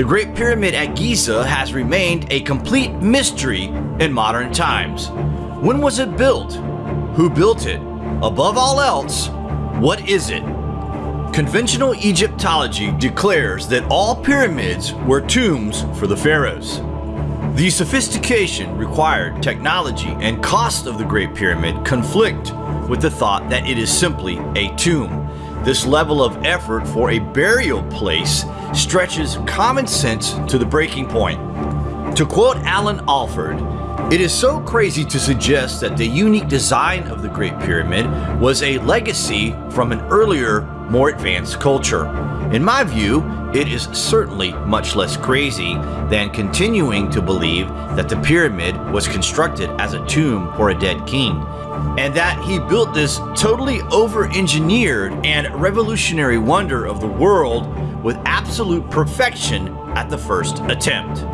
The Great Pyramid at Giza has remained a complete mystery in modern times. When was it built? Who built it? Above all else, what is it? Conventional Egyptology declares that all pyramids were tombs for the pharaohs. The sophistication, required technology, and cost of the Great Pyramid conflict with the thought that it is simply a tomb. This level of effort for a burial place stretches common sense to the breaking point. To quote Alan Alford, it is so crazy to suggest that the unique design of the Great Pyramid was a legacy from an earlier, more advanced culture. In my view, it is certainly much less crazy than continuing to believe that the pyramid was constructed as a tomb for a dead king and that he built this totally over-engineered and revolutionary wonder of the world with absolute perfection at the first attempt.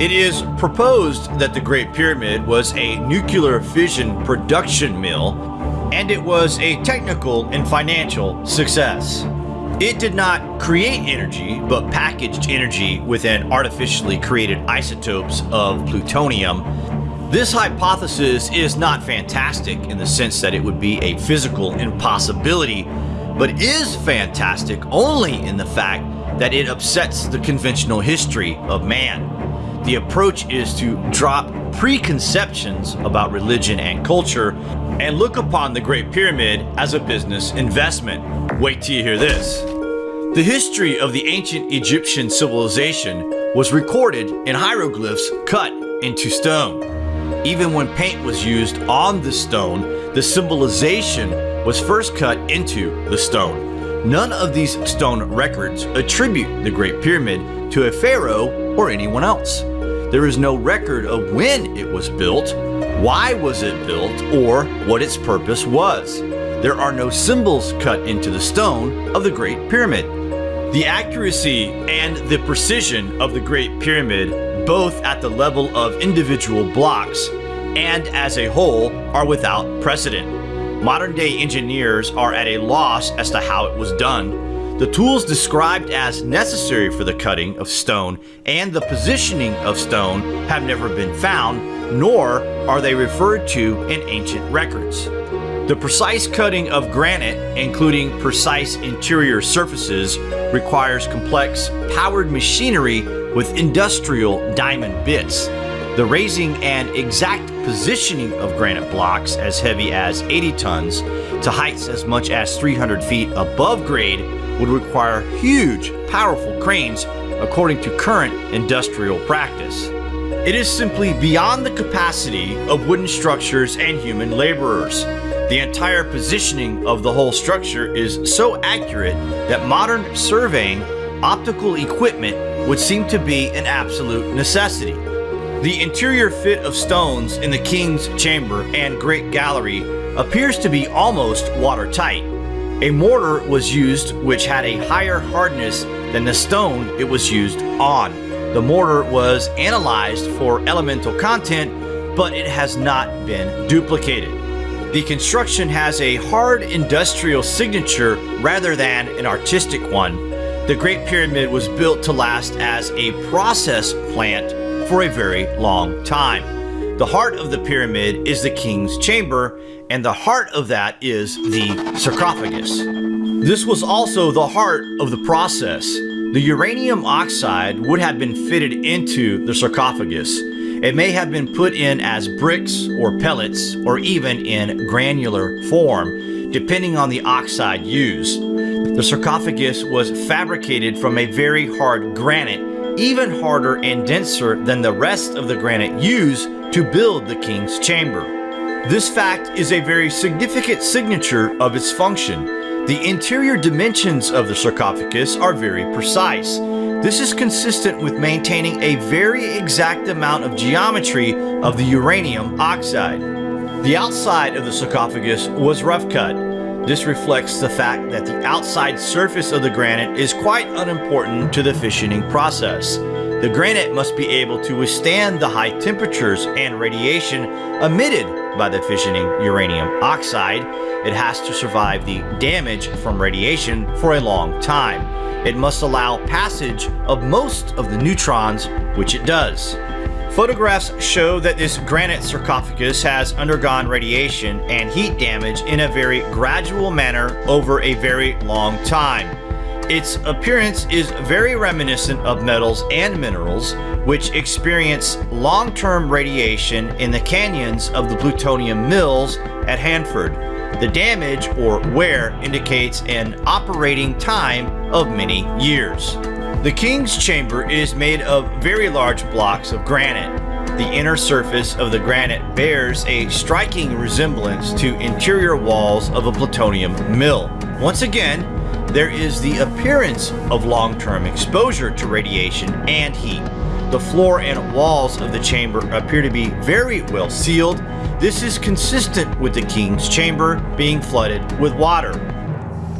It is proposed that the Great Pyramid was a nuclear fission production mill, and it was a technical and financial success. It did not create energy, but packaged energy within artificially created isotopes of plutonium this hypothesis is not fantastic in the sense that it would be a physical impossibility, but is fantastic only in the fact that it upsets the conventional history of man. The approach is to drop preconceptions about religion and culture and look upon the Great Pyramid as a business investment. Wait till you hear this. The history of the ancient Egyptian civilization was recorded in hieroglyphs cut into stone. Even when paint was used on the stone, the symbolization was first cut into the stone. None of these stone records attribute the Great Pyramid to a pharaoh or anyone else. There is no record of when it was built, why was it built, or what its purpose was. There are no symbols cut into the stone of the Great Pyramid. The accuracy and the precision of the Great Pyramid both at the level of individual blocks and as a whole, are without precedent. Modern day engineers are at a loss as to how it was done. The tools described as necessary for the cutting of stone and the positioning of stone have never been found, nor are they referred to in ancient records. The precise cutting of granite, including precise interior surfaces, requires complex, powered machinery with industrial diamond bits. The raising and exact positioning of granite blocks as heavy as 80 tons to heights as much as 300 feet above grade would require huge, powerful cranes according to current industrial practice. It is simply beyond the capacity of wooden structures and human laborers. The entire positioning of the whole structure is so accurate that modern surveying optical equipment would seem to be an absolute necessity. The interior fit of stones in the King's Chamber and Great Gallery appears to be almost watertight. A mortar was used which had a higher hardness than the stone it was used on. The mortar was analyzed for elemental content, but it has not been duplicated. The construction has a hard industrial signature rather than an artistic one, the Great Pyramid was built to last as a process plant for a very long time. The heart of the pyramid is the king's chamber, and the heart of that is the sarcophagus. This was also the heart of the process. The uranium oxide would have been fitted into the sarcophagus. It may have been put in as bricks or pellets or even in granular form, depending on the oxide used. The sarcophagus was fabricated from a very hard granite, even harder and denser than the rest of the granite used to build the king's chamber. This fact is a very significant signature of its function. The interior dimensions of the sarcophagus are very precise. This is consistent with maintaining a very exact amount of geometry of the uranium oxide. The outside of the sarcophagus was rough cut, this reflects the fact that the outside surface of the granite is quite unimportant to the fissioning process. The granite must be able to withstand the high temperatures and radiation emitted by the fissioning uranium oxide. It has to survive the damage from radiation for a long time. it must allow passage of most of the neutrons, which it does. Photographs show that this granite sarcophagus has undergone radiation and heat damage in a very gradual manner over a very long time. Its appearance is very reminiscent of metals and minerals, which experience long-term radiation in the canyons of the plutonium mills at Hanford. The damage or wear indicates an operating time of many years. The King's Chamber is made of very large blocks of granite. The inner surface of the granite bears a striking resemblance to interior walls of a plutonium mill. Once again, there is the appearance of long-term exposure to radiation and heat. The floor and walls of the chamber appear to be very well sealed. This is consistent with the king's chamber being flooded with water.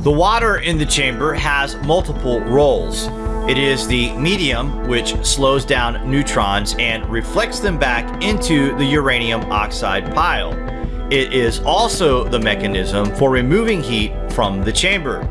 The water in the chamber has multiple roles. It is the medium which slows down neutrons and reflects them back into the uranium oxide pile. It is also the mechanism for removing heat from the chamber.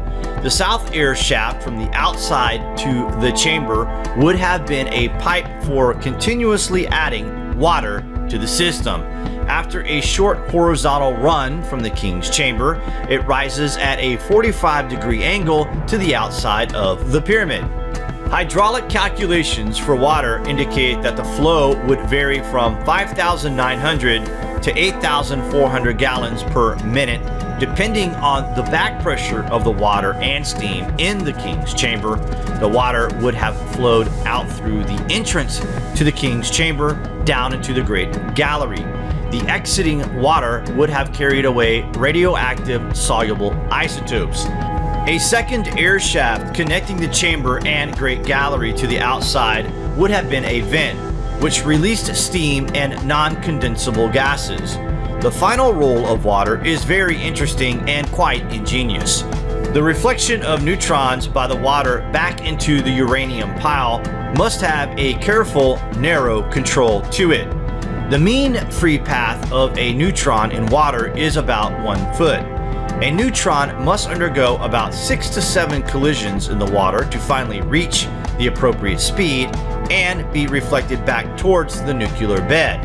The south air shaft from the outside to the chamber would have been a pipe for continuously adding water to the system. After a short horizontal run from the king's chamber, it rises at a 45 degree angle to the outside of the pyramid. Hydraulic calculations for water indicate that the flow would vary from 5,900 to 8,400 gallons per minute Depending on the back pressure of the water and steam in the king's chamber, the water would have flowed out through the entrance to the king's chamber down into the great gallery. The exiting water would have carried away radioactive soluble isotopes. A second air shaft connecting the chamber and great gallery to the outside would have been a vent, which released steam and non-condensable gases. The final role of water is very interesting and quite ingenious. The reflection of neutrons by the water back into the uranium pile must have a careful, narrow control to it. The mean free path of a neutron in water is about one foot. A neutron must undergo about six to seven collisions in the water to finally reach the appropriate speed and be reflected back towards the nuclear bed.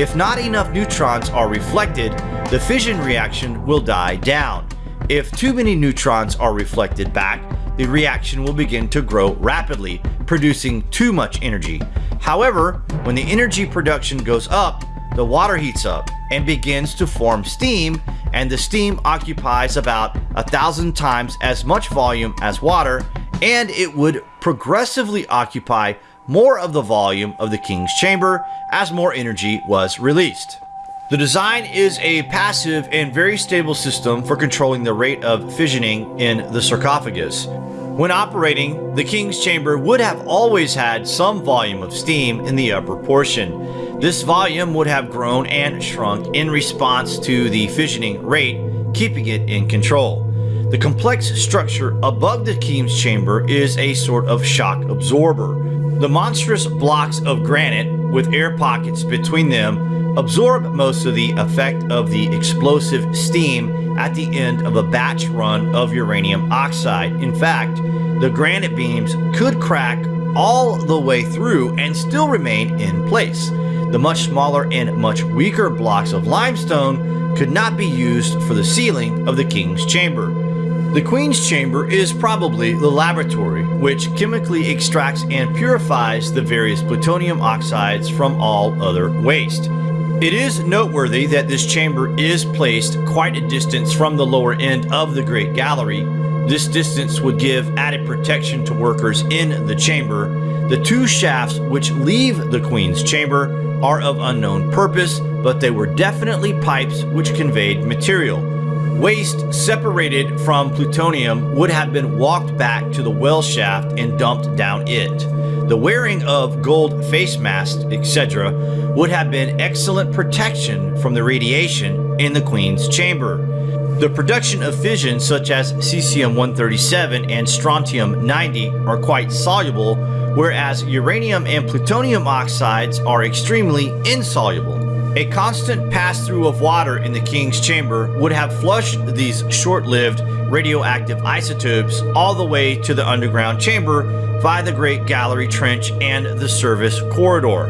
If not enough neutrons are reflected, the fission reaction will die down. If too many neutrons are reflected back, the reaction will begin to grow rapidly, producing too much energy. However, when the energy production goes up, the water heats up and begins to form steam, and the steam occupies about a thousand times as much volume as water, and it would progressively occupy more of the volume of the king's chamber as more energy was released. The design is a passive and very stable system for controlling the rate of fissioning in the sarcophagus. When operating, the king's chamber would have always had some volume of steam in the upper portion. This volume would have grown and shrunk in response to the fissioning rate, keeping it in control. The complex structure above the king's chamber is a sort of shock absorber. The monstrous blocks of granite with air pockets between them absorb most of the effect of the explosive steam at the end of a batch run of uranium oxide. In fact, the granite beams could crack all the way through and still remain in place. The much smaller and much weaker blocks of limestone could not be used for the ceiling of the king's chamber. The Queen's Chamber is probably the laboratory which chemically extracts and purifies the various plutonium oxides from all other waste. It is noteworthy that this chamber is placed quite a distance from the lower end of the Great Gallery. This distance would give added protection to workers in the chamber. The two shafts which leave the Queen's Chamber are of unknown purpose, but they were definitely pipes which conveyed material. Waste separated from plutonium would have been walked back to the well shaft and dumped down it. The wearing of gold face masks, etc., would have been excellent protection from the radiation in the Queen's chamber. The production of fission such as cesium-137 and strontium-90 are quite soluble, whereas uranium and plutonium oxides are extremely insoluble. A constant pass-through of water in the king's chamber would have flushed these short-lived radioactive isotopes all the way to the underground chamber via the Great Gallery Trench and the service corridor.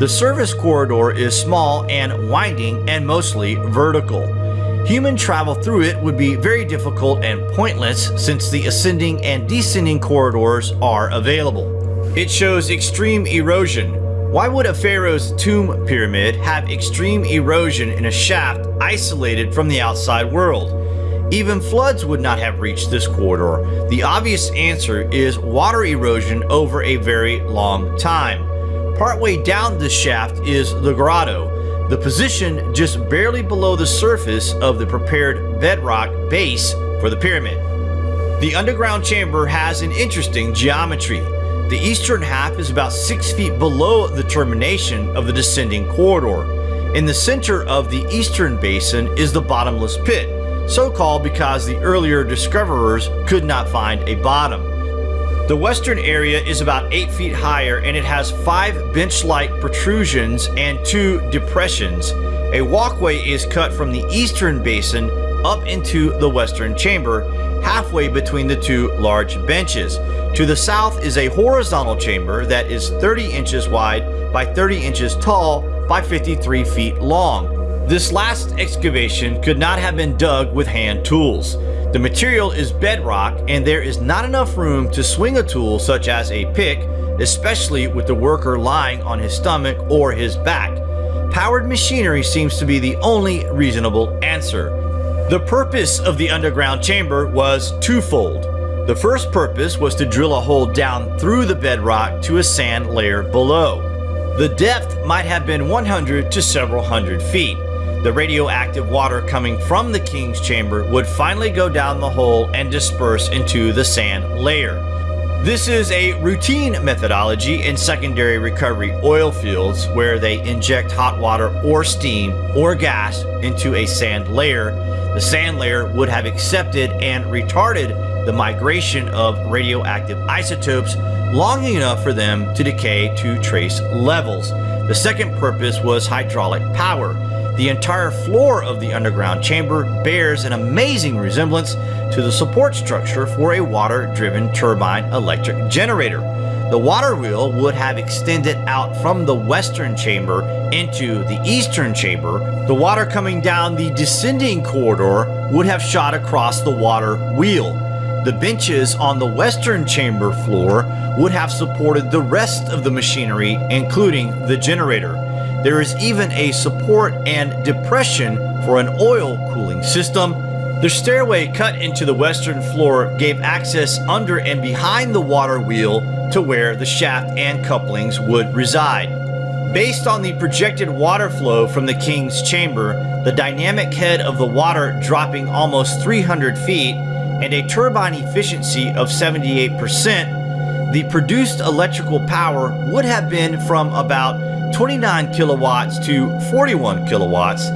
The service corridor is small and winding and mostly vertical. Human travel through it would be very difficult and pointless since the ascending and descending corridors are available. It shows extreme erosion. Why would a pharaoh's tomb pyramid have extreme erosion in a shaft isolated from the outside world? Even floods would not have reached this corridor. The obvious answer is water erosion over a very long time. Partway down the shaft is the grotto, the position just barely below the surface of the prepared bedrock base for the pyramid. The underground chamber has an interesting geometry. The eastern half is about 6 feet below the termination of the descending corridor. In the center of the eastern basin is the bottomless pit, so called because the earlier discoverers could not find a bottom. The western area is about 8 feet higher and it has 5 bench-like protrusions and 2 depressions. A walkway is cut from the eastern basin up into the western chamber, halfway between the two large benches. To the south is a horizontal chamber that is 30 inches wide by 30 inches tall by 53 feet long. This last excavation could not have been dug with hand tools. The material is bedrock and there is not enough room to swing a tool such as a pick, especially with the worker lying on his stomach or his back. Powered machinery seems to be the only reasonable answer. The purpose of the underground chamber was twofold. The first purpose was to drill a hole down through the bedrock to a sand layer below. The depth might have been 100 to several hundred feet the radioactive water coming from the king's chamber would finally go down the hole and disperse into the sand layer. This is a routine methodology in secondary recovery oil fields where they inject hot water or steam or gas into a sand layer. The sand layer would have accepted and retarded the migration of radioactive isotopes long enough for them to decay to trace levels. The second purpose was hydraulic power. The entire floor of the underground chamber bears an amazing resemblance to the support structure for a water-driven turbine electric generator. The water wheel would have extended out from the western chamber into the eastern chamber. The water coming down the descending corridor would have shot across the water wheel. The benches on the western chamber floor would have supported the rest of the machinery, including the generator. There is even a support and depression for an oil cooling system. The stairway cut into the western floor gave access under and behind the water wheel to where the shaft and couplings would reside. Based on the projected water flow from the king's chamber, the dynamic head of the water dropping almost 300 feet, and a turbine efficiency of 78%, the produced electrical power would have been from about 29 kilowatts to 41 kilowatts.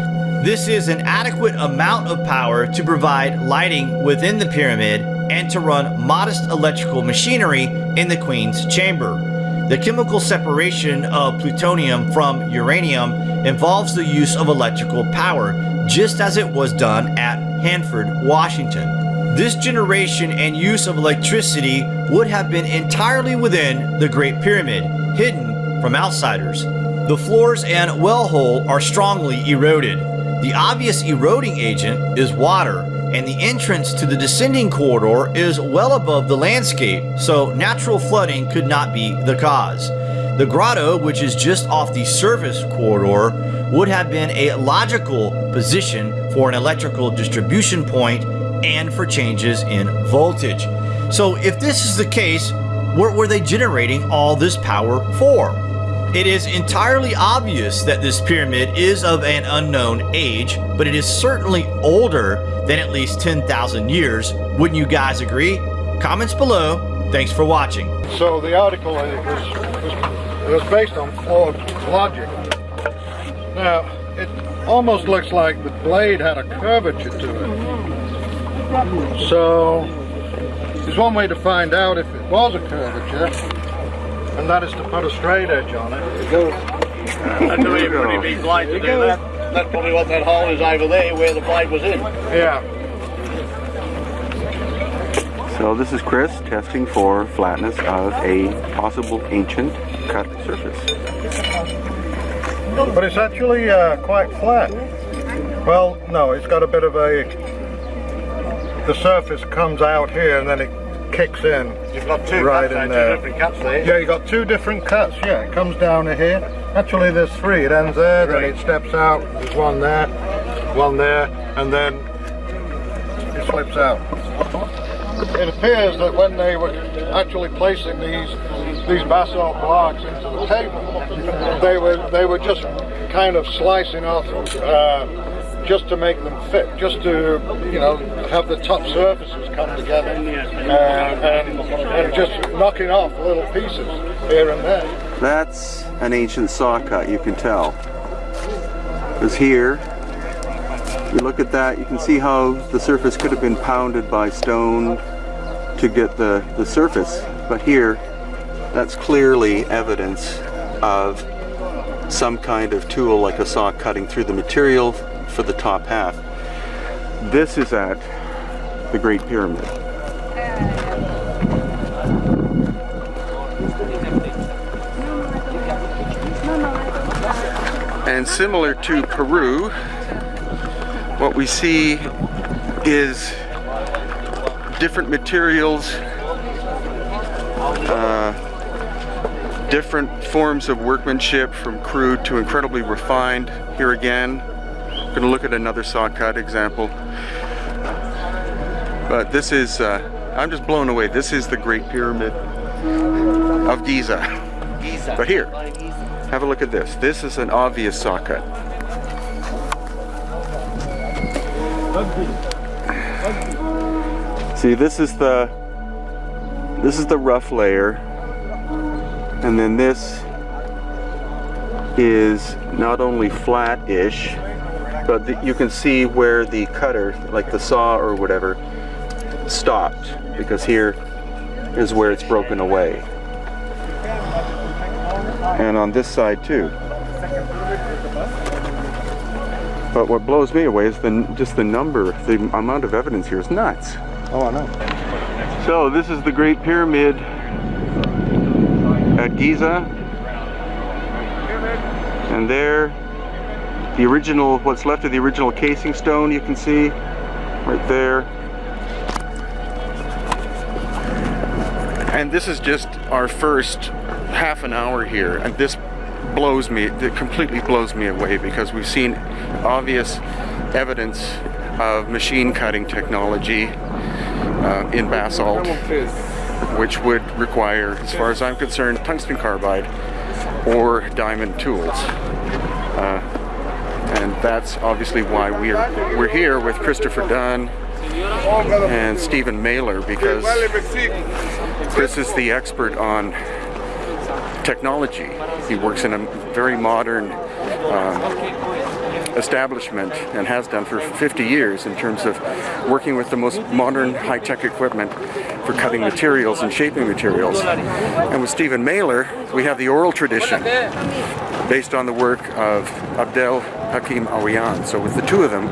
This is an adequate amount of power to provide lighting within the pyramid and to run modest electrical machinery in the Queen's chamber. The chemical separation of plutonium from uranium involves the use of electrical power, just as it was done at Hanford, Washington. This generation and use of electricity would have been entirely within the Great Pyramid, hidden from outsiders. The floors and well hole are strongly eroded. The obvious eroding agent is water, and the entrance to the descending corridor is well above the landscape, so natural flooding could not be the cause. The grotto, which is just off the service corridor, would have been a logical position for an electrical distribution point and for changes in voltage. So if this is the case, what were they generating all this power for? It is entirely obvious that this pyramid is of an unknown age, but it is certainly older than at least 10,000 years. Wouldn't you guys agree? Comments below. Thanks for watching. So the article was, was, was based on flawed logic. Now, it almost looks like the blade had a curvature to it. So, there's one way to find out if it was a curvature and that is to put a straight edge on it. There it goes. That's a pretty big blade to do that. That's probably what that hole is over there where the blade was in. Yeah. So this is Chris testing for flatness of a possible ancient cut surface. But it's actually uh, quite flat. Well, no, it's got a bit of a... The surface comes out here and then it kicks in. You've got two Right cuts in there, two different cuts there. Yeah, you got two different cuts. Yeah, it comes down to here. Actually, there's three. It ends there, then it steps out. There's one there, one there, and then it slips out. It appears that when they were actually placing these these basalt blocks into the table, they were they were just kind of slicing off uh, just to make them fit, just to you know have the top surfaces come together, uh, and, and just knocking off little pieces here and there. That's an ancient saw cut, you can tell. Because here, you look at that, you can see how the surface could have been pounded by stone to get the, the surface. But here, that's clearly evidence of some kind of tool like a saw cutting through the material for the top half. This is at the Great Pyramid. And similar to Peru, what we see is different materials, uh, different forms of workmanship from crude to incredibly refined. Here again, going to look at another saw cut example. But this is, uh, I'm just blown away. This is the Great Pyramid of Giza. But here, have a look at this. This is an obvious saw cut. See, this is the this is the rough layer, and then this is not only flat-ish, but the, you can see where the cutter, like the saw or whatever, stopped because here is where it's broken away. And on this side too. But what blows me away is the just the number, the amount of evidence here is nuts. Oh, I know. So this is the Great Pyramid at Giza. And there, the original, what's left of the original casing stone you can see right there. And this is just our first half an hour here and this blows me, it completely blows me away because we've seen obvious evidence of machine cutting technology uh, in basalt, which would require, as far as I'm concerned, tungsten carbide or diamond tools. Uh, and that's obviously why we're we're here with Christopher Dunn and Stephen Mehler because Chris is the expert on technology. He works in a very modern um, establishment and has done for 50 years in terms of working with the most modern high-tech equipment for cutting materials and shaping materials. And with Stephen Mehler, we have the oral tradition based on the work of Abdel Hakim Awyan. So with the two of them,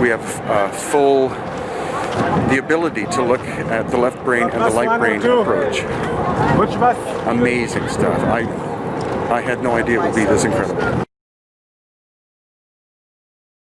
we have uh, full the ability to look at the left brain and the light brain approach. Amazing stuff. I I had no idea it would be this incredible.